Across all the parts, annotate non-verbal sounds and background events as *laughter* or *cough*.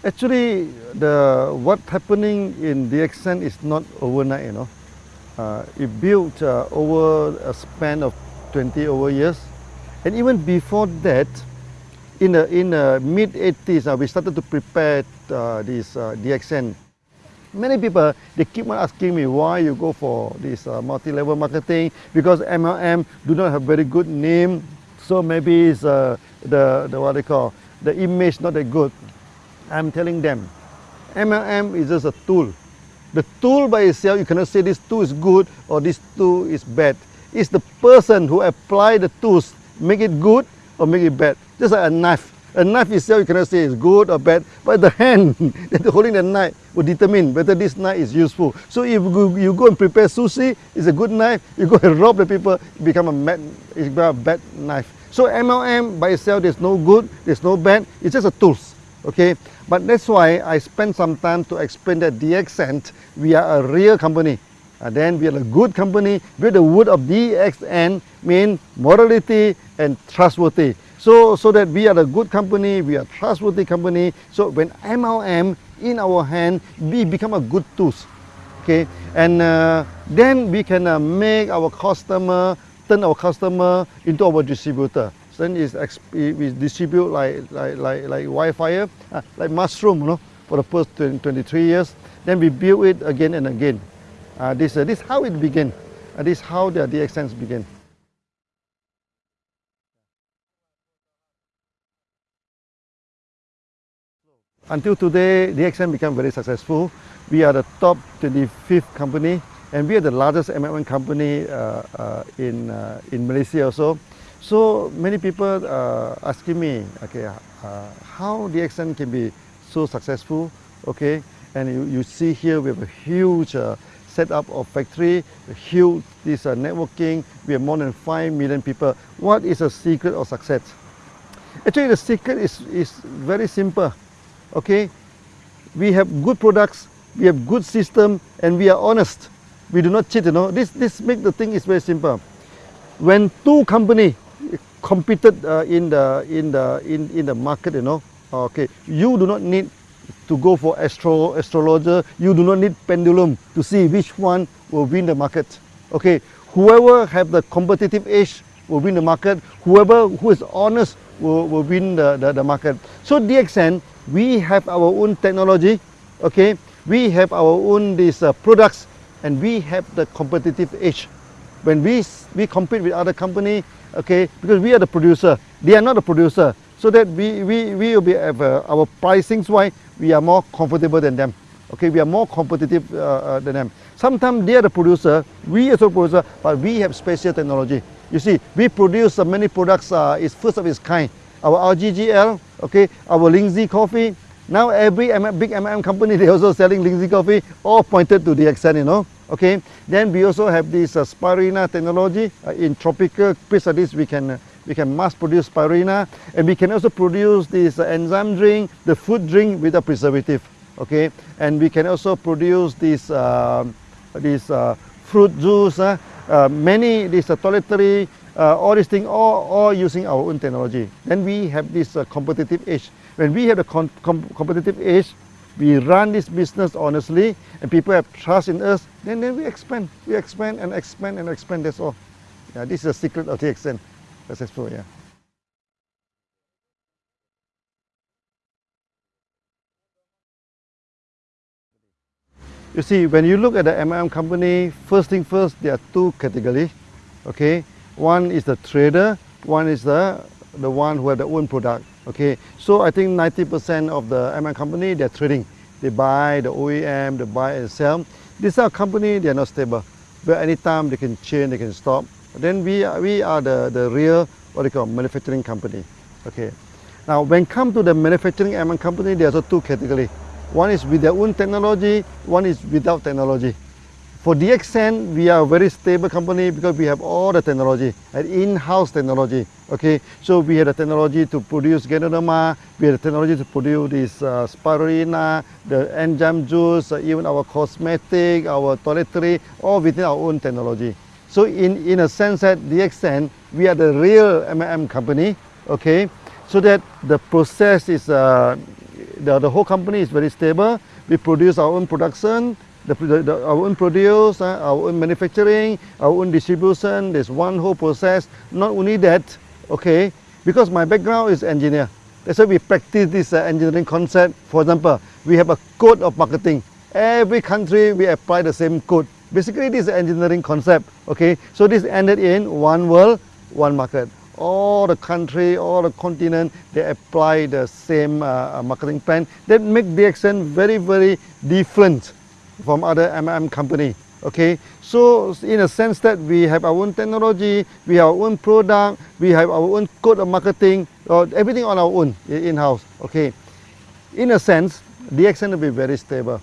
Actually, the what happening in DXN is not overnight, you know. Uh, it built uh, over a span of 20 over years. And even before that, in the, in the mid 80s, uh, we started to prepare uh, this uh, DXN. Many people, they keep on asking me why you go for this uh, multi-level marketing because MLM do not have very good name. So maybe it's uh, the, the, what they call, the image not that good. I'm telling them, MLM is just a tool. The tool by itself, you cannot say this tool is good or this tool is bad. It's the person who apply the tools, make it good or make it bad. Just like a knife. A knife itself, you cannot say it's good or bad, but the *laughs* hand *laughs* that holding the knife will determine whether this knife is useful. So if you go and prepare sushi, it's a good knife. You go and *laughs* rob the people, it become a bad, it become a bad knife. So MLM by itself, there's no good, there's no bad. It's just a tools. Okay, but that's why I spent some time to explain that DXN, we are a real company. And then we are a good company with the word of DXN mean morality and trustworthy. So, so that we are a good company, we are trustworthy company. So when MLM in our hand, we become a good tools. Okay, and uh, then we can uh, make our customer, turn our customer into our distributor. Then is we distribute like like like like Wi-Fi, uh, like mushroom, you know, for the first 20, 23 years. Then we build it again and again. Uh, this uh, this how it began. Uh, this how the DXNs began. Until today, DXN became very successful. We are the top 25th company and we are the largest MLM company uh, uh, in, uh, in Malaysia also. So many people uh, asking me, okay, uh, how DXN can be so successful, okay? And you, you see here we have a huge uh, setup of factory, a huge this uh, networking. We have more than 5 million people. What is the secret of success? Actually, the secret is, is very simple okay we have good products we have good system and we are honest we do not cheat you know this this make the thing is very simple when two company competed uh, in the in the in in the market you know. Okay you do not need to go for astro astrologer. You do not need pendulum to see which one will win the market. Okay whoever have the competitive edge will win the market. Whoever who is honest will, will win the, the, the market. So DXN we have our own technology, okay? We have our own these uh, products and we have the competitive edge. When we, we compete with other company, okay, because we are the producer, they are not the producer. So that we, we, we will be, uh, our pricing why we are more comfortable than them. Okay, we are more competitive uh, uh, than them. Sometimes they are the producer, we also producer, but we have special technology. You see, we produce uh, many products, uh, it's first of its kind our RGGL, okay, our Lingzhi coffee. Now every M big MLM company, *laughs* they also selling Lingzhi coffee, all pointed to the extent, you know. Okay, then we also have this uh, spirulina technology. Uh, in tropical this, we can uh, we can mass produce spirulina, and we can also produce this uh, enzyme drink, the food drink with a preservative. Okay, and we can also produce this uh, this uh, fruit juice. Uh, uh, many this uh, toiletry uh, all these things, all, all using our own technology. Then we have this uh, competitive edge. When we have a com com competitive edge, we run this business honestly and people have trust in us, then, then we expand. We expand and expand and expand, that's all. Yeah, this is the secret of DXN. Successful, yeah. You see, when you look at the MLM company, first thing first, there are two categories, okay? One is the trader, one is the, the one who have their own product. Okay, so I think 90% of the MLM company, they're trading. They buy the OEM, they buy and sell. These are company, they are not stable. But anytime they can change, they can stop. Then we are, we are the, the real, what they call, manufacturing company. Okay. Now, when come to the manufacturing MLM company, there's a two category. One is with their own technology, one is without technology. For DXN, we are a very stable company because we have all the technology, an in-house technology. Okay, so we have the technology to produce Ganoderma, we have the technology to produce this uh, spirulina, the enzyme juice, uh, even our cosmetic, our toiletry, all within our own technology. So in, in a sense that DXN, we are the real MLM company, okay, so that the process is, uh, the, the whole company is very stable. We produce our own production, the, the, the, our own produce, uh, our own manufacturing, our own distribution. There's one whole process. Not only that, okay, because my background is engineer. That's why we practice this uh, engineering concept. For example, we have a code of marketing. Every country we apply the same code. Basically, this is engineering concept. Okay, so this ended in one world, one market. All the country, all the continent, they apply the same uh, uh marketing plan. That make DXN very, very different from other MM company. Okay, so in a sense that we have our own technology, we have our own product, we have our own code of marketing, or everything on our own in-house. Okay, in a sense, DXN will be very stable.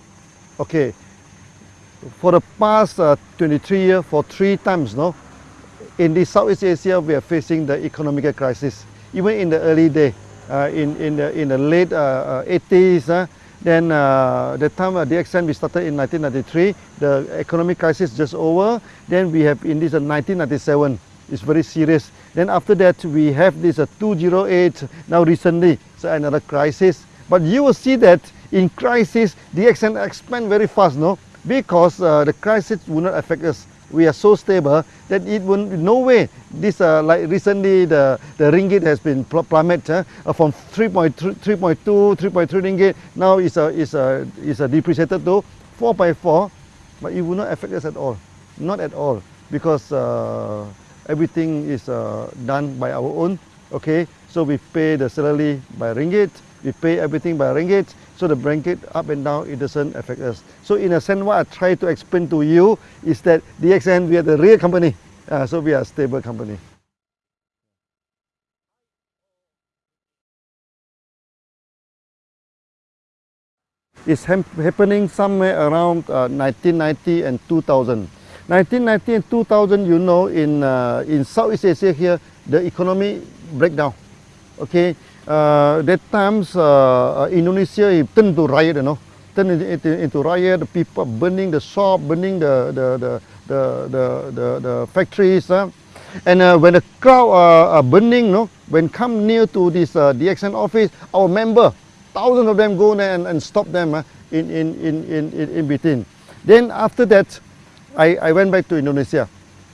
Okay, for the past uh, 23 years, for three times, no, in the Southeast Asia, we are facing the economic crisis. Even in the early day, uh, in, in, the, in the late uh, 80s, uh, then uh, the time uh, DXN we started in 1993, the economic crisis just over. Then we have in this uh, 1997, it's very serious. Then after that we have this uh, 208, now recently, so another crisis. But you will see that in crisis, DXN expand very fast, no? Because uh, the crisis will not affect us we are so stable that it will no way this uh, like recently the the ringgit has been pl plummet uh, from 3.2 3.3 ringgit. Now is a is a is a depreciated to 4.4 but it will not affect us at all. Not at all because uh, everything is uh, done by our own okay so we pay the salary by ringgit we pay everything by ringgit so the blanket up and down, it doesn't affect us. So in a sense, what I try to explain to you is that DXN, we are the real company. Uh, so we are a stable company. It's happening somewhere around uh, 1990 and 2000. 1990 and 2000, you know, in, uh, in Southeast Asia here, the economy breakdown. Okay, uh, that times uh, uh, Indonesia turned to riot, you know, turned into, into riot. The people burning the shop, burning the the the the the, the, the factories. Uh. And uh, when the crowd uh, are burning, know, when come near to this uh, DXN office, our member, thousands of them go there and, and stop them uh, in, in, in, in, in between. Then after that, I, I went back to Indonesia.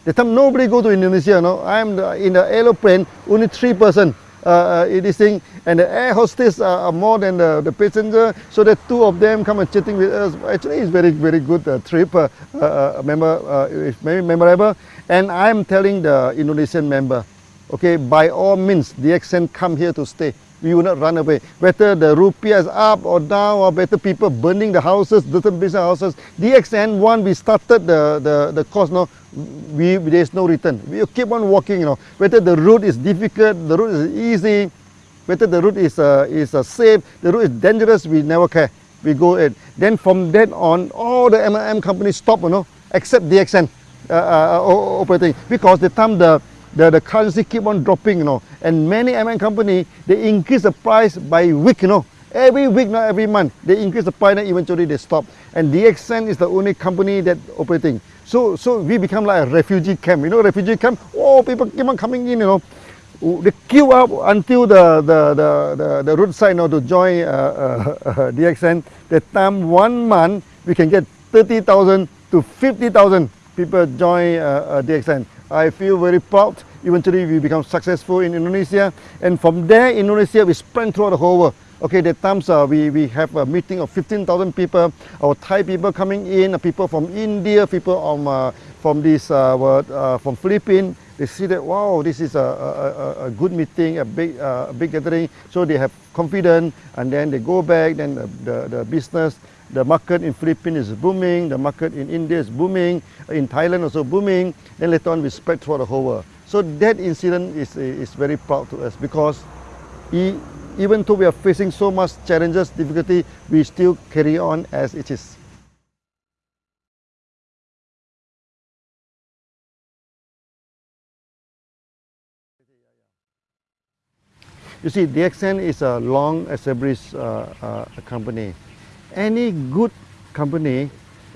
The time nobody go to Indonesia, know, I'm the, in the aeroplane, only three person uh, uh this thing. And the air hostess are, more than the, the passenger. So the two of them come and chatting with us. Actually it's very very good uh, trip uh, uh, member uh, it's very memorable. And I'm telling the Indonesian member okay by all means DXN come here to stay. We will not run away. Whether the rupiah is up or down or better people burning the houses different business houses DXN one we started the the, the course now we, there's no return. We keep on walking, you know, whether the route is difficult, the route is easy, whether the route is, uh, is uh, safe, the route is dangerous, we never care. We go in. Then from then on, all the MLM companies stop, you know, except DXN uh, uh, operating because the time the, the, the currency keep on dropping, you know, and many MLM company, they increase the price by week, you know, every week, not every month. They increase the price and eventually they stop. And DXN is the only company that operating. So, so we become like a refugee camp. You know, refugee camp. Oh, people keep on coming in. You know, they queue up until the the the the, the roadside. You know, to join uh, uh, *laughs* uh, DXN. That time one month we can get thirty thousand to fifty thousand people join uh, uh, DXN. I feel very proud. Eventually, we become successful in Indonesia, and from there, Indonesia we spread throughout the whole world. Okay, the times uh, we, we have a meeting of 15,000 people, our Thai people coming in, people from India, people from, uh, from this, uh, uh, from Philippines, they see that, wow, this is a, a, a good meeting, a big, uh, big gathering, so they have confidence, and then they go back, then the, the, the business, the market in Philippines is booming, the market in India is booming, in Thailand also booming, then later on we spread throughout the whole world. So that incident is, is very proud to us because he, even though we are facing so much challenges, difficulty, we still carry on as it is. You see, DXN is a long established uh, uh, company. Any good company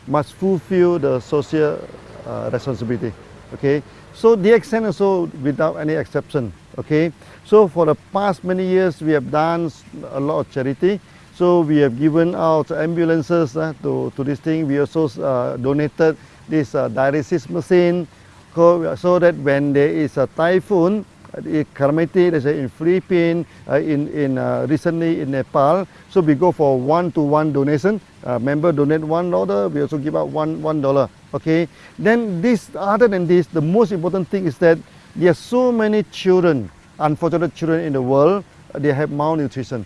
must fulfill the social uh, responsibility. Okay, so DXN also without any exception. Okay, so for the past many years we have done a lot of charity. So we have given out ambulances uh, to, to this thing. We also uh, donated this uh, dialysis machine so, that when there is a typhoon, uh, calamity, let's say in Philippines, uh, in, in uh, recently in Nepal, so we go for one-to-one donation. Uh, member donate one dollar, we also give out one one dollar. Okay. Then this, other than this, the most important thing is that there are so many children, unfortunate children in the world, they have malnutrition.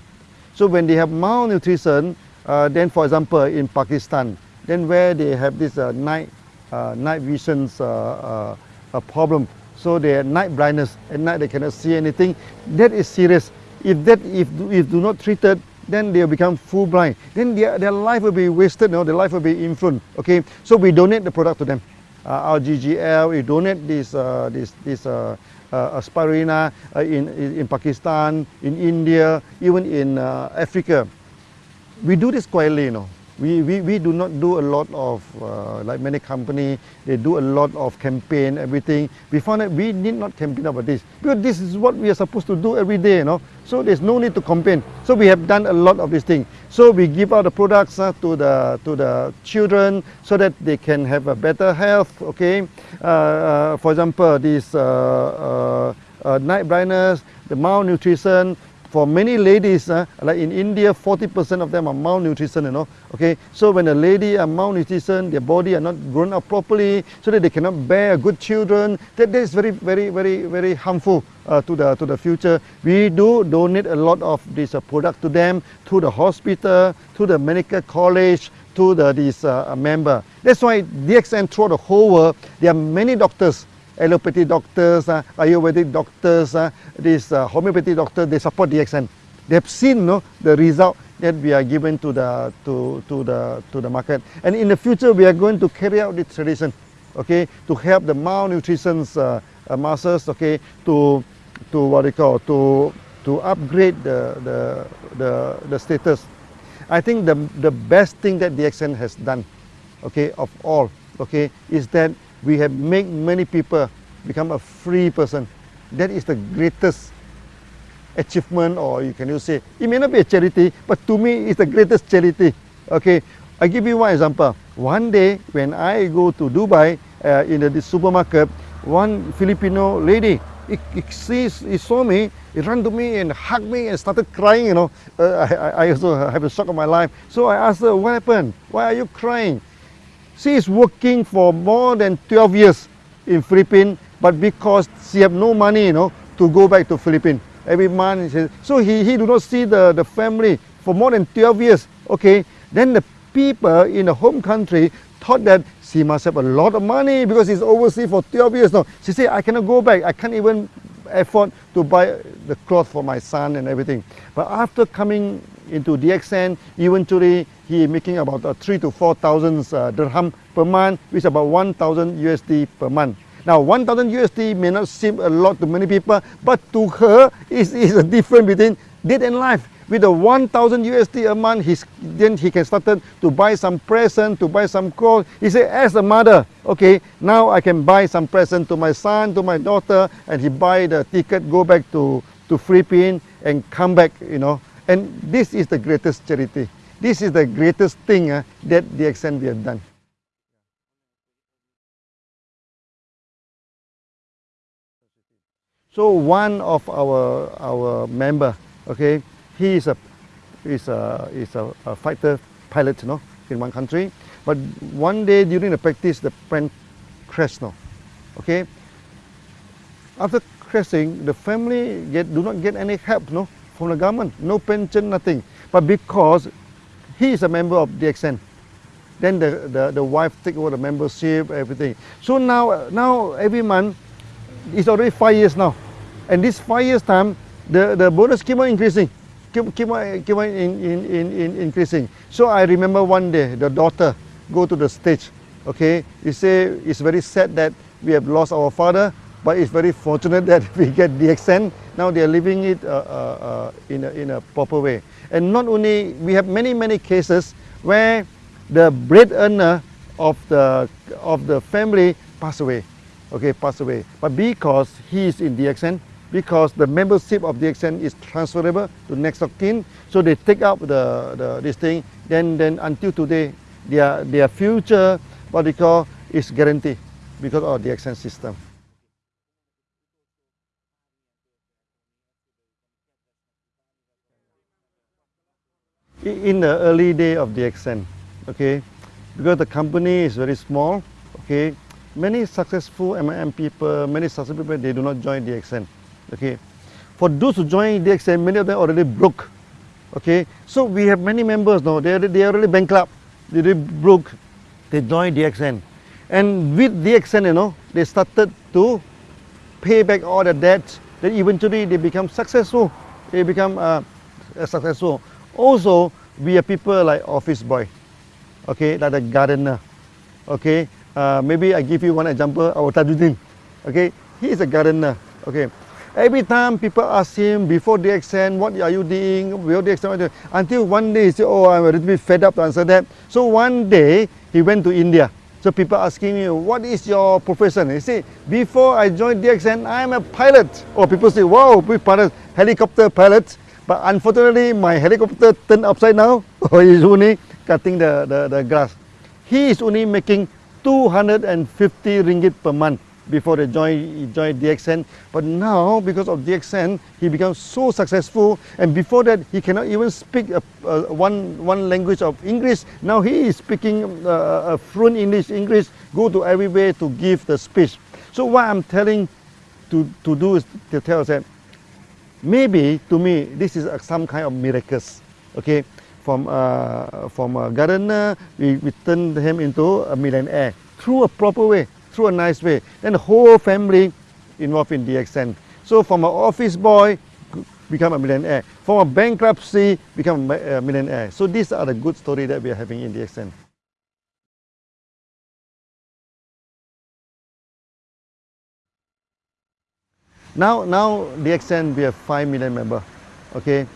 So when they have malnutrition, uh, then for example in Pakistan, then where they have this uh, night uh, night visions uh, uh, problem, so they have night blindness. At night they cannot see anything. That is serious. If that if if do not treated, then they'll become full blind. Then their, their life will be wasted, you know, their life will be influenced. Okay, so we donate the product to them. Uh, our GGL, we donate this uh, this this uh, uh, uh, in, in Pakistan, in India, even in uh, Africa. We do this quietly, you know. We, we, we do not do a lot of, uh, like many company, they do a lot of campaign, everything. We found that we need not campaign about this because this is what we are supposed to do every day, you know. So there's no need to campaign. So we have done a lot of this thing. So we give out the products uh, to, the, to the children so that they can have a better health, okay. Uh, uh for example, this uh, uh, night blindness, the malnutrition, for many ladies, uh, like in India, 40% of them are malnutrition, you know. Okay, so when a lady are malnutrition, their body are not grown up properly, so that they cannot bear good children. That, that is very, very, very, very harmful uh, to the to the future. We do donate a lot of this uh, product to them, to the hospital, to the medical college, to the this uh, member. That's why DXN throughout the whole world, there are many doctors allopathy doctors, uh, Ayurvedic doctors, uh, this uh, homeopathy doctor, they support DXN. They have seen no, the result that we are given to the, to, to, the, to the market. And in the future, we are going to carry out this tradition, okay, to help the malnutrition uh, masses, okay, to, to what they call, to, to upgrade the, the, the, the status. I think the, the best thing that DXN has done, okay, of all, okay, is that we have made many people become a free person. That is the greatest achievement or you can you say, it may not be a charity, but to me it's the greatest charity. Okay, I give you one example. One day when I go to Dubai uh, in the supermarket, one Filipino lady, he, he, sees, he saw me, he ran to me and hugged me and started crying, you know. Uh, I, I also have a shock of my life. So I asked her, what happened? Why are you crying? She is working for more than 12 years in Philippines, but because she have no money, you know, to go back to Philippines every month. So he, he do not see the, the family for more than 12 years. Okay, then the people in the home country thought that she must have a lot of money because she's overseas for 12 years now. She said, I cannot go back. I can't even afford to buy the cloth for my son and everything. But after coming into DXN, eventually he making about uh, three to four thousand uh, dirham per month, which is about 1,000 USD per month. Now 1,000 USD may not seem a lot to many people, but to her is is a difference between death and life. With the 1,000 USD a month, he's, then he can start to buy some present, to buy some clothes. He said, as a mother, okay, now I can buy some present to my son, to my daughter, and he buy the ticket, go back to, to Philippines and come back, you know. And this is the greatest charity. This is the greatest thing uh, that DXN have done. So one of our our member, okay, he is a is a is a, a fighter pilot, you know, in one country. But one day during the practice, the plane crashed, no, okay. After crashing, the family get do not get any help, you no, from the government, no pension, nothing. But because he is a member of DXN. Then the, the, the wife take over the membership, everything. So now, now every month, it's already five years now. And this five years time, the, the bonus keep on increasing. Keep, keep on, keep on in, in, in, in increasing. So I remember one day, the daughter go to the stage. Okay, he say it's very sad that we have lost our father, but it's very fortunate *laughs* that we get DXN. Now they are living it uh, uh, uh, in, a, in a proper way. And not only, we have many, many cases where the bread earner of the, of the family pass away, okay, pass away. But because he is in DXN, because the membership of DXN is transferable to next of kin. So they take up the, the this thing. Then then until today, their their future what they call is guaranteed because of the DXN system. In the early day of DXN, okay, because the company is very small, okay, many successful MLM people, many successful people, they do not join DXN, okay. For those who join DXN, many of them already broke, okay. So we have many members now, they they are really bankrupt, they really broke, they join DXN. And with DXN, you know, they started to pay back all the debts, then eventually they become successful, they become uh, successful. Also, we are people like office boy, okay, like a gardener, okay. Uh, maybe I give you one example, our Tajuddin, okay. He is a gardener, okay. Every time people ask him before the exam, what are you doing, before the exam, until one day he said, oh, I'm a little bit fed up to answer that. So one day, he went to India. So people asking me, what is your profession? He said, before I joined DXN, I'm a pilot. Or oh, people say, wow, pilot, helicopter pilot. But unfortunately, my helicopter turned upside down. *laughs* Or he's only cutting the, the, the grass. He is only making 250 ringgit per month before they joined, joined DXN. But now, because of DXN, he becomes so successful. And before that, he cannot even speak a, a one, one language of English. Now he is speaking uh, a fluent English, English, go to everywhere to give the speech. So what I'm telling to, to do is to tell them, maybe to me this is some kind of miracles okay? From uh, from a gardener we, we turn him into a millionaire through a proper way through a nice way. Then the whole family involved in DXN so from an office boy become a millionaire. From a bankruptcy become a millionaire. So these are the good story that we are having in DXN Now, now DXN, we have 5 million member, okay?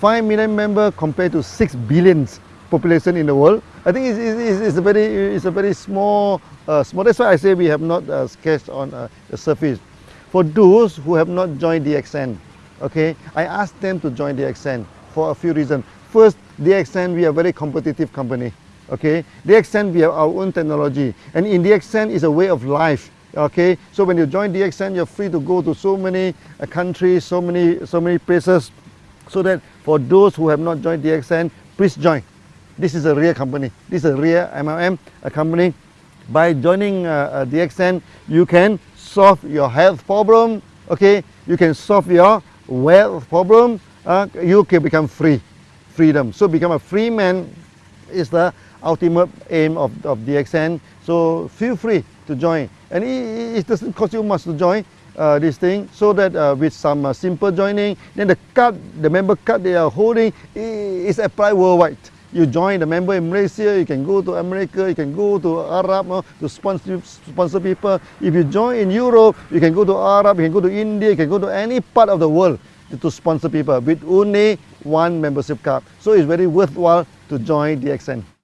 5 million member compared to 6 billion population in the world. I think it's, it's, it's a very, it's a very small, uh, small, that's why I say we have not uh, sketched on uh, the surface. For those who have not joined DXN, okay, I asked them to join DXN for a few reasons. First, DXN, we are a very competitive company, okay? DXN, we have our own technology, and in DXN is a way of life okay? So when you join DXN you're free to go to so many uh, countries so many so many places so that for those who have not joined DXN please join. This is a real company. This is a real MLM a company. By joining uh, uh, DXN you can solve your health problem okay? You can solve your wealth problem uh, you can become free. Freedom. So become a free man is the ultimate aim of, of DXN so feel free to join. And it, it doesn't cost you much to join uh, this thing so that uh, with some uh, simple joining then the card the member card they are holding is applied worldwide. You join the member in Malaysia you can go to America you can go to Arab uh, to sponsor sponsor people. If you join in Europe you can go to Arab you can go to India you can go to any part of the world to sponsor people with only one membership card. So it's very worthwhile to join DXN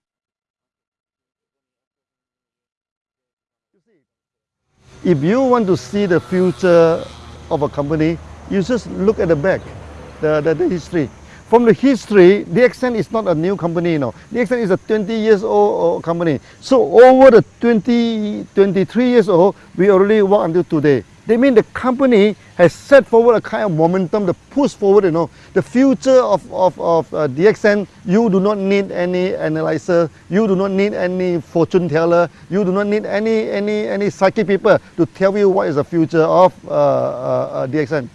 If you want to see the future of a company, you just look at the back, the, the, the history. From the history, DXN is not a new company, know. DXN is a 20 years old company. So over the 20, 23 years old, we already work until today. They mean the company has set forward a kind of momentum to push forward, you know. The future of, of, of uh, DXN, you do not need any analyzer, you do not need any fortune teller, you do not need any, any, any psychic people to tell you what is the future of uh, uh, uh DXN.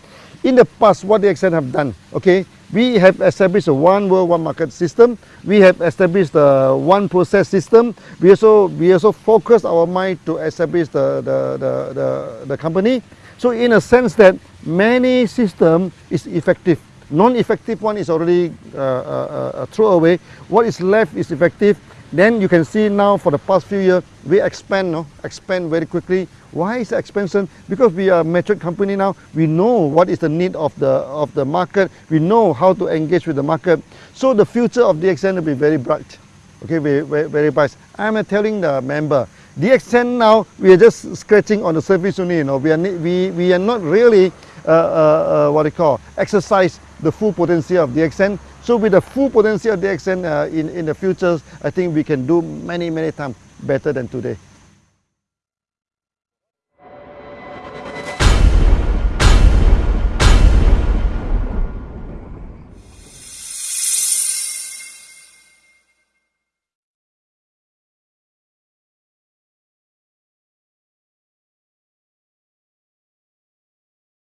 In the past, what DXN have done, okay, we have established a one world, one market system. We have established a one process system. We also, we also focus our mind to establish the, the, the, the, the company. So in a sense that many system is effective. Non-effective one is already uh, uh, uh, thrown away. What is left is effective. Then you can see now for the past few years, we expand, no? expand very quickly. Why is the expansion? Because we are a mature company now. We know what is the need of the of the market. We know how to engage with the market. So the future of DXN will be very bright. Okay, very, very, very bright. I'm telling the member, DXN now, we are just scratching on the surface only, you know. We are, we, we are not really uh, uh, what do you call, exercise the full potential of DXN. So with the full potential of DXN uh, in, in the future, I think we can do many, many times better than today.